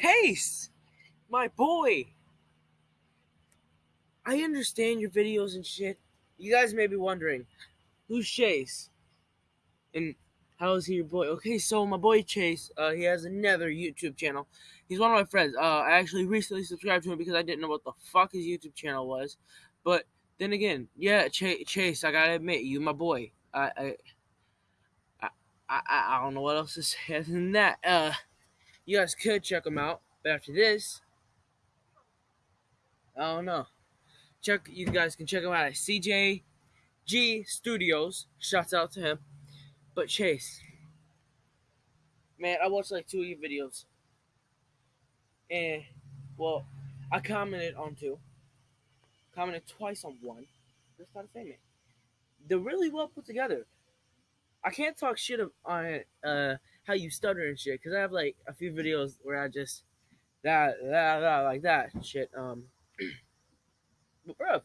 Chase, my boy. I understand your videos and shit. You guys may be wondering, who's Chase? And how is he your boy? Okay, so my boy Chase, uh, he has another YouTube channel. He's one of my friends. Uh, I actually recently subscribed to him because I didn't know what the fuck his YouTube channel was. But then again, yeah, Ch- Chase, I gotta admit, you my boy. I, I, I, I, don't know what else to say than that. Uh, you guys could check him out. But after this, I don't know. Check you guys can check him out at CJG Studios. Shouts out to him. But Chase, man, I watched like two of your videos, and well, I commented on two. Commented twice on one. Just gotta say, man, they're really well put together. I can't talk shit on uh how you stutter and shit because I have like a few videos where I just that that, that like that shit. Um, but bro,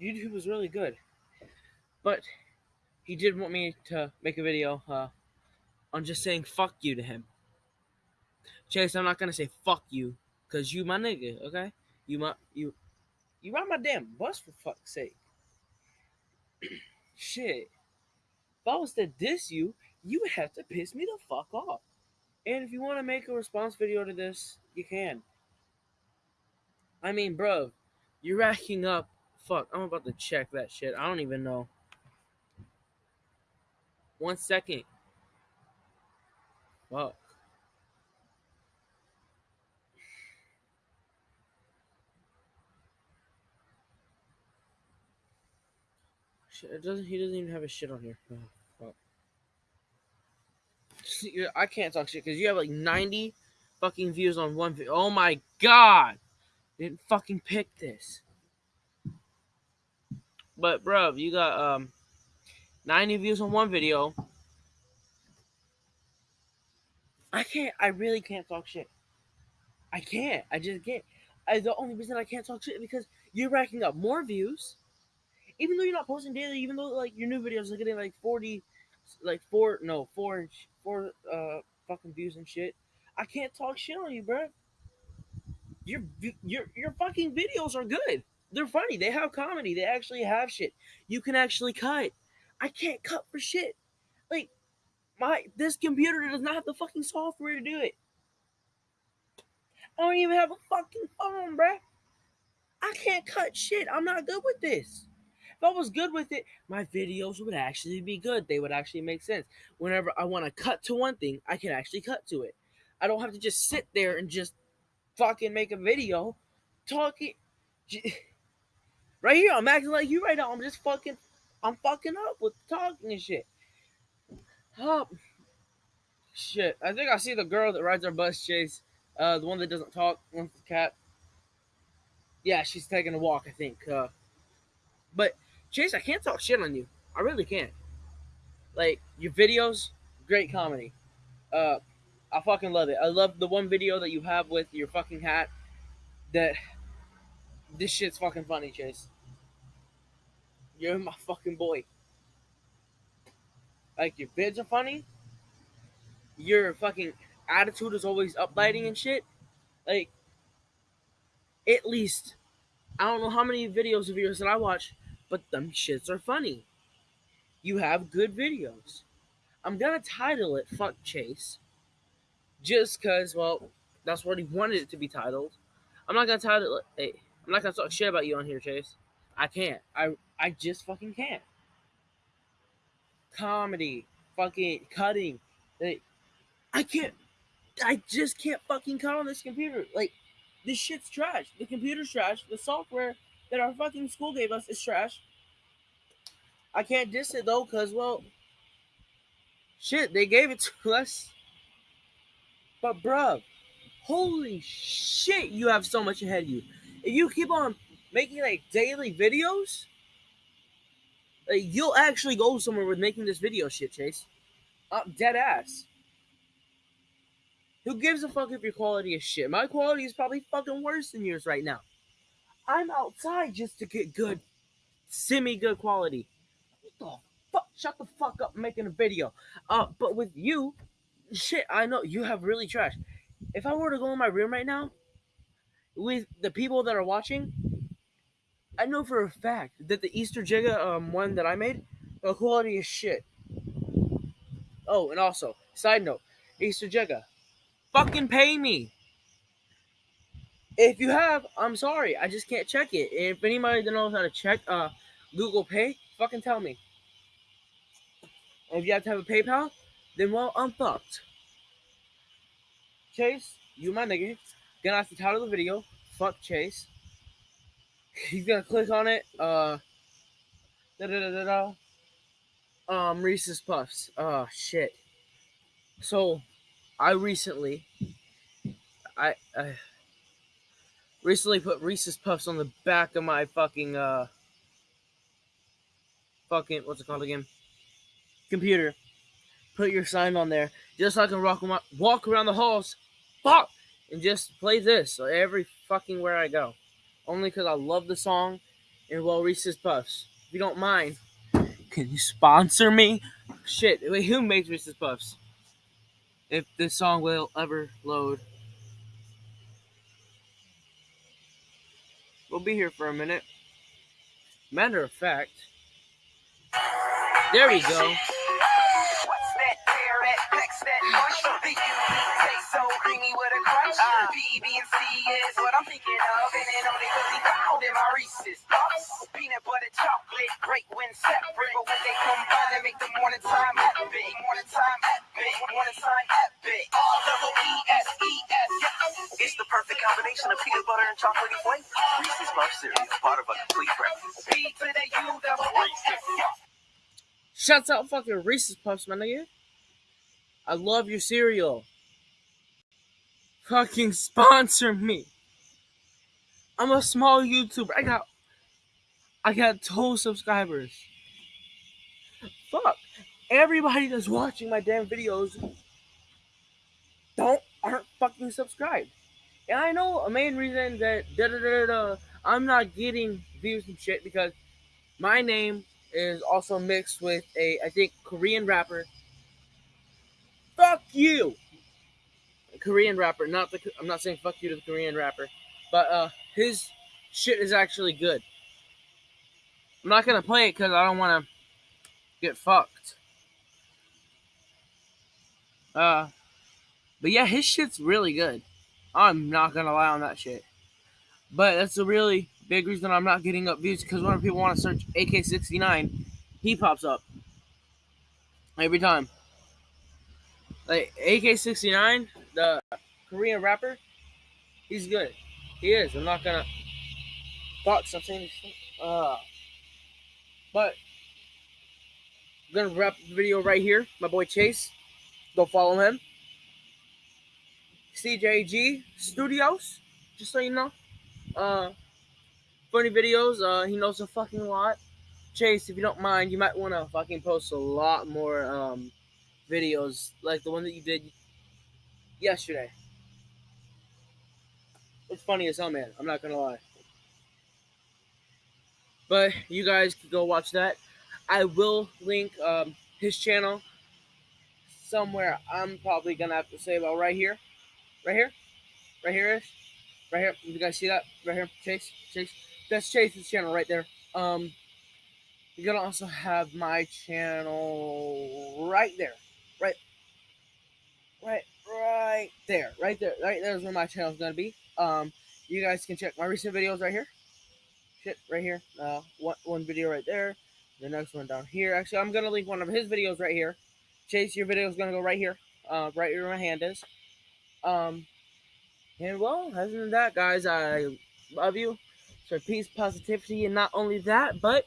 YouTube was really good, but he did want me to make a video uh on just saying fuck you to him. Chase, I'm not gonna say fuck you because you my nigga, okay? You my you you ride my damn bus for fuck's sake. shit. If I was to diss you, you would have to piss me the fuck off. And if you want to make a response video to this, you can. I mean, bro, you're racking up. Fuck, I'm about to check that shit. I don't even know. One second. Fuck. It doesn't. He doesn't even have his shit on here. Oh. I can't talk shit because you have like 90 fucking views on one video. Oh my god! Didn't fucking pick this. But bro, you got um 90 views on one video. I can't. I really can't talk shit. I can't. I just can't. I, the only reason I can't talk shit because you're racking up more views, even though you're not posting daily. Even though like your new videos are getting like 40, like four, no four four uh fucking views and shit. I can't talk shit on you, bro. Your your your fucking videos are good. They're funny. They have comedy. They actually have shit. You can actually cut. I can't cut for shit. Like my this computer does not have the fucking software to do it. I don't even have a fucking phone, bruh. I can't cut shit. I'm not good with this. If I was good with it, my videos would actually be good. They would actually make sense. Whenever I want to cut to one thing, I can actually cut to it. I don't have to just sit there and just fucking make a video talking. Right here, I'm acting like you right now. I'm just fucking, I'm fucking up with talking and shit. Oh, shit. I think I see the girl that rides our bus, Chase. Uh, the one that doesn't talk, with the cat. Yeah, she's taking a walk, I think. Uh, but Chase, I can't talk shit on you. I really can't. Like your videos, great comedy. Uh, I fucking love it. I love the one video that you have with your fucking hat. That this shit's fucking funny, Chase. You're my fucking boy. Like your vids are funny. Your fucking attitude is always uplighting and shit. Like, at least, I don't know how many videos of yours that I watch but them shits are funny. You have good videos. I'm gonna title it Fuck Chase. Just cause, well, that's what he wanted it to be titled. I'm not gonna title it hey, I'm not gonna talk shit about you on here, Chase. I can't. I I just fucking can't. Comedy, fucking cutting. Like, I can't I just can't fucking cut on this computer. Like this shit's trash. The computer's trash. The software that our fucking school gave us is trash. I can't diss it though, cause well, shit, they gave it to us. But bruh, holy shit, you have so much ahead of you. If you keep on making like daily videos, like, you'll actually go somewhere with making this video shit, Chase. I'm dead ass. Who gives a fuck if your quality is shit? My quality is probably fucking worse than yours right now. I'm outside just to get good, semi good quality. What the fuck? Shut the fuck up making a video. Uh, but with you, shit, I know you have really trash. if I were to go in my room right now with the people that are watching, I know for a fact that the Easter Jigga um, one that I made, the quality is shit. Oh, and also, side note, Easter Jigga, fucking pay me. If you have, I'm sorry, I just can't check it. If anybody knows how to check uh, Google Pay, fucking tell me. If you have to have a PayPal, then well, I'm fucked. Chase, you my nigga. Gonna ask the title of the video. Fuck Chase. He's gonna click on it. Uh, da da da da da. Um, Reese's Puffs. Oh shit. So, I recently, I, I recently put Reese's Puffs on the back of my fucking uh, fucking what's it called again? Computer. Put your sign on there, just so I can walk walk around the halls, fuck, and just play this every fucking where I go only because I love the song and well Reese's Puffs. If you don't mind, can you sponsor me? Shit, wait, who makes Reese's Puffs? If this song will ever load. We'll be here for a minute. Matter of fact, there we go. The perfect combination of peanut butter and chocolatey flavor. Reese's Puffs cereal, part of a complete breakfast. P to the U double Shouts out fucking Reese's Puffs, my nigga. I love your cereal fucking sponsor me. I'm a small YouTuber. I got I got two subscribers. Fuck. Everybody that's watching my damn videos don't aren't fucking subscribed. And I know a main reason that da da da da I'm not getting views and shit because my name is also mixed with a I think Korean rapper. Fuck you. Korean rapper. Not the I'm not saying fuck you to the Korean rapper, but uh, his shit is actually good. I'm not gonna play it because I don't want to get fucked. Uh, but yeah, his shit's really good. I'm not gonna lie on that shit. But that's a really big reason I'm not getting up views because when people want to search AK69, he pops up every time. Like AK69, the Korean rapper, he's good. He is. I'm not gonna. Fuck, this. Uh, but I'm gonna wrap the video right here. My boy Chase, go follow him. CJG Studios, just so you know. Uh, funny videos. Uh, he knows a fucking lot. Chase, if you don't mind, you might want to fucking post a lot more um videos like the one that you did yesterday. It's funny as hell, man. I'm not gonna lie. But you guys can go watch that. I will link um, his channel somewhere. I'm probably gonna have to say about right here, right here, right here is, right here. You guys see that? Right here, Chase, Chase. That's Chase's channel right there. Um, you're gonna also have my channel right there right, right, right there, right there, right there's where my channel is gonna be. Um, you guys can check my recent videos right here. Shit, right here. Uh, one one video right there. The next one down here. Actually, I'm gonna link one of his videos right here. Chase, your video is gonna go right here. Uh, right where my hand is. Um, and well, other than that, guys, I love you. So peace, positivity, and not only that, but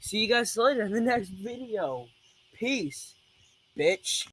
see you guys later in the next video. Peace bitch.